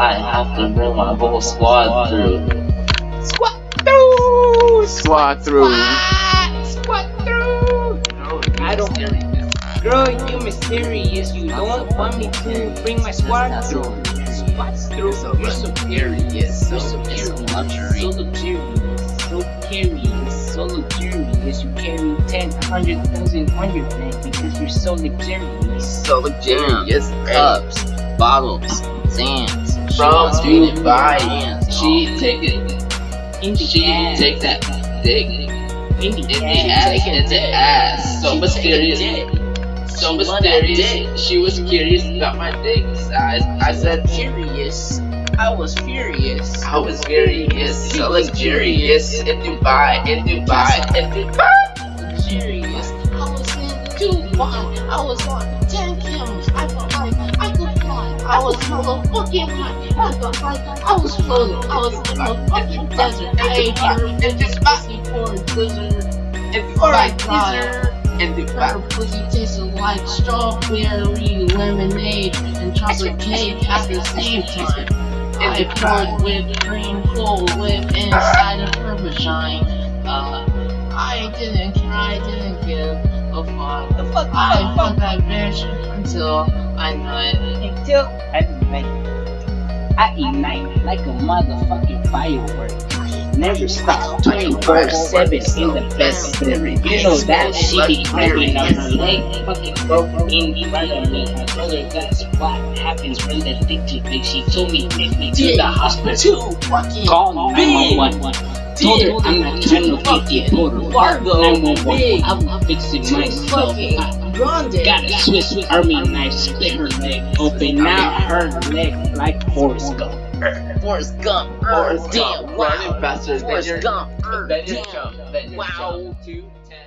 I have to bring my whole squad through. Squat through! Swat through. Squat! Squat through! I don't Girl, you mysterious. You don't want me to bring my squad through. Squat through. You're so curious. So superior. So luxurious. So curious. So luxurious. You carry 10, 100,000 on your back because you're so luxurious. So luxurious. Cups, bottles, sands. She Bro, wants me to dude. buy it. She take it. She take that dick. In the ass. in the ass. So mysterious. So mysterious. She was curious about my dick size. I said Curious. I was furious. I was curious. So luxurious. In Dubai, in Dubai, in Dubai. Luxurious. I was in Dubai. I was on 10 I was motherfucking. I felt like I was floating. I was in the fucking desert. I ate her in this pussy for a blizzard. In For a blizzard. in Her Dubai. pussy tasted like strawberry lemonade and chocolate cake at the same time. I poured whipped cream full whip inside of her vagina. Uh, I didn't care, I didn't give a fuck. The fuck, I fuck, fucked that bitch until I nut. Until I ignite. I ignite like a motherfucking firework. Never stop 24 7 in the best spirit. You know that she be grabbing on her leg, fucking broke in front of me. I told her that's what happens when the dick too big. She told me take me to the hospital. Call 911. Told her I'm not trying to. Fargo, 911. big. I'm fixing too myself. Fucking I- grande. Got a Swiss Army knife, split her leg open. Now her leg like Forrest Gump. Forrest Gump. Er, Forrest Gump, wow. running faster than Forrest your- Gump. Er, then you jump, then you Wow. jump. Two, ten.